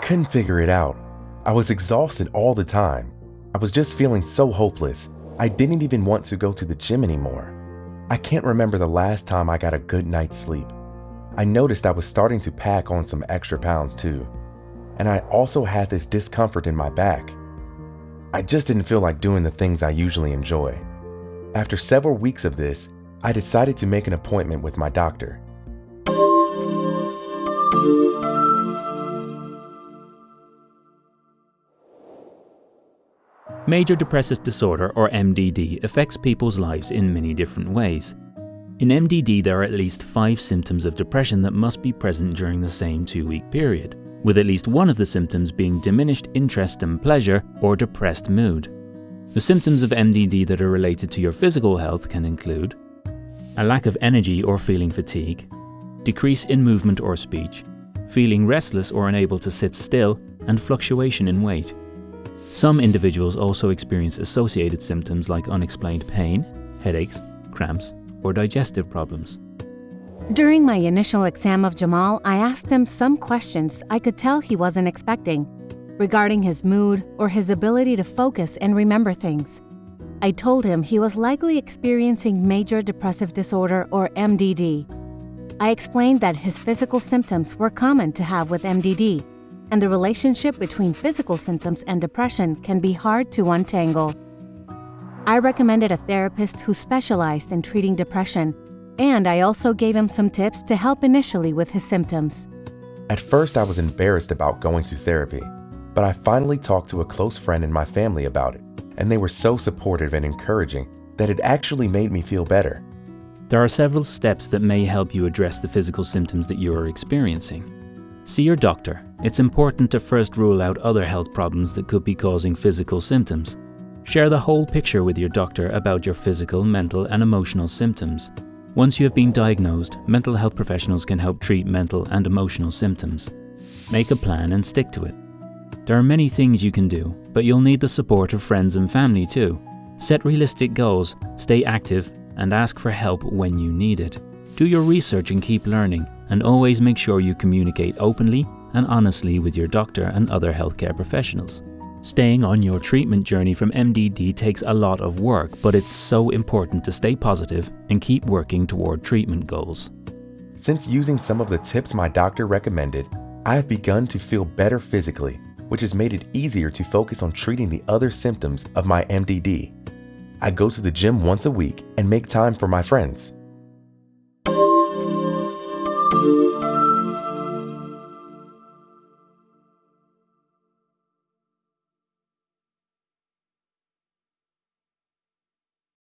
couldn't figure it out. I was exhausted all the time. I was just feeling so hopeless. I didn't even want to go to the gym anymore. I can't remember the last time I got a good night's sleep. I noticed I was starting to pack on some extra pounds too. And I also had this discomfort in my back. I just didn't feel like doing the things I usually enjoy. After several weeks of this, I decided to make an appointment with my doctor. Major depressive disorder, or MDD, affects people's lives in many different ways. In MDD, there are at least five symptoms of depression that must be present during the same two-week period, with at least one of the symptoms being diminished interest and pleasure or depressed mood. The symptoms of MDD that are related to your physical health can include a lack of energy or feeling fatigue, decrease in movement or speech, feeling restless or unable to sit still, and fluctuation in weight. Some individuals also experience associated symptoms like unexplained pain, headaches, cramps, or digestive problems. During my initial exam of Jamal, I asked him some questions I could tell he wasn't expecting regarding his mood or his ability to focus and remember things. I told him he was likely experiencing major depressive disorder or MDD. I explained that his physical symptoms were common to have with MDD, and the relationship between physical symptoms and depression can be hard to untangle. I recommended a therapist who specialized in treating depression, and I also gave him some tips to help initially with his symptoms. At first, I was embarrassed about going to therapy, but I finally talked to a close friend in my family about it, and they were so supportive and encouraging that it actually made me feel better. There are several steps that may help you address the physical symptoms that you are experiencing. See your doctor. It's important to first rule out other health problems that could be causing physical symptoms. Share the whole picture with your doctor about your physical, mental, and emotional symptoms. Once you have been diagnosed, mental health professionals can help treat mental and emotional symptoms. Make a plan and stick to it. There are many things you can do, but you'll need the support of friends and family too. Set realistic goals, stay active, and ask for help when you need it. Do your research and keep learning, and always make sure you communicate openly and honestly with your doctor and other healthcare professionals. Staying on your treatment journey from MDD takes a lot of work, but it's so important to stay positive and keep working toward treatment goals. Since using some of the tips my doctor recommended, I have begun to feel better physically, which has made it easier to focus on treating the other symptoms of my MDD. I go to the gym once a week and make time for my friends.